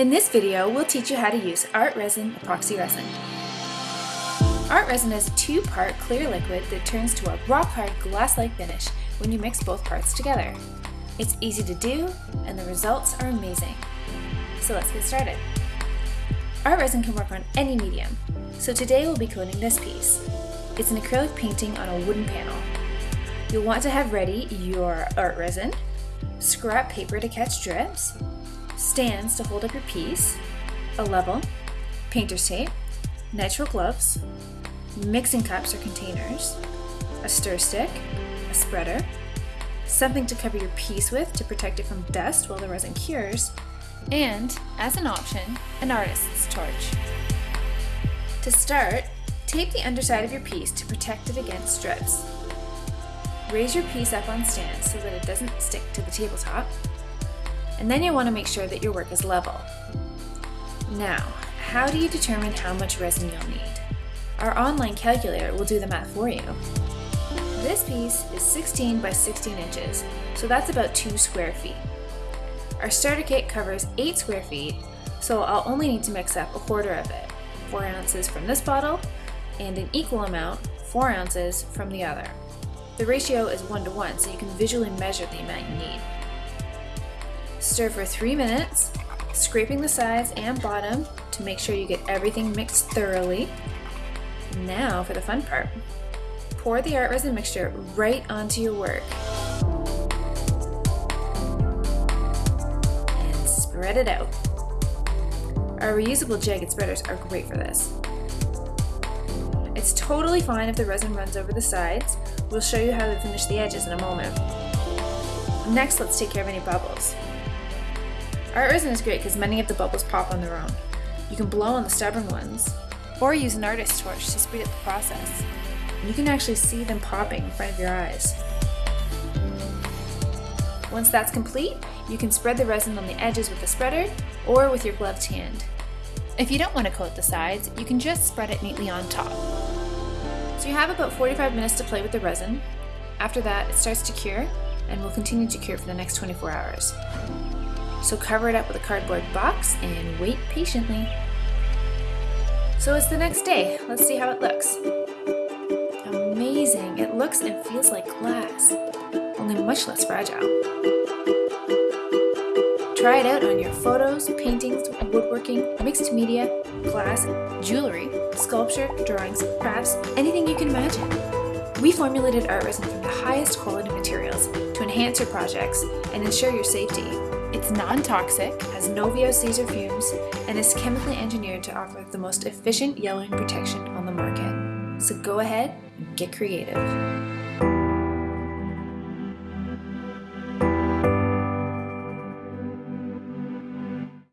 In this video, we'll teach you how to use Art Resin epoxy resin. Art Resin is a two-part clear liquid that turns to a rock-hard glass-like finish when you mix both parts together. It's easy to do, and the results are amazing. So let's get started. Art Resin can work on any medium, so today we'll be coating this piece. It's an acrylic painting on a wooden panel. You'll want to have ready your art resin, scrap paper to catch drips, stands to hold up your piece, a level, painter's tape, nitrile gloves, mixing cups or containers, a stir stick, a spreader, something to cover your piece with to protect it from dust while the resin cures, and, as an option, an artist's torch. To start, tape the underside of your piece to protect it against drips. Raise your piece up on stands so that it doesn't stick to the tabletop. And then you'll want to make sure that your work is level. Now, how do you determine how much resin you'll need? Our online calculator will do the math for you. This piece is 16 by 16 inches, so that's about 2 square feet. Our starter kit covers 8 square feet, so I'll only need to mix up a quarter of it, 4 ounces from this bottle, and an equal amount, 4 ounces, from the other. The ratio is 1 to 1, so you can visually measure the amount you need. Stir for 3 minutes, scraping the sides and bottom to make sure you get everything mixed thoroughly. Now for the fun part. Pour the art resin mixture right onto your work. And spread it out. Our reusable jagged spreaders are great for this. It's totally fine if the resin runs over the sides. We'll show you how to finish the edges in a moment. Next, let's take care of any bubbles. Art resin is great because many of the bubbles pop on their own. You can blow on the stubborn ones, or use an artist's torch to speed up the process. You can actually see them popping in front of your eyes. Once that's complete, you can spread the resin on the edges with a spreader or with your gloved hand. If you don't want to coat the sides, you can just spread it neatly on top. So you have about 45 minutes to play with the resin. After that, it starts to cure and will continue to cure for the next 24 hours. So cover it up with a cardboard box and wait patiently. So it's the next day. Let's see how it looks. Amazing! It looks and feels like glass, only much less fragile. Try it out on your photos, paintings, woodworking, mixed media, glass, jewelry, sculpture, drawings, crafts, anything you can imagine. We formulated art resin from the highest quality materials to enhance your projects and ensure your safety. It's non-toxic, has no VOCs or fumes, and is chemically engineered to offer the most efficient yellowing protection on the market. So go ahead and get creative.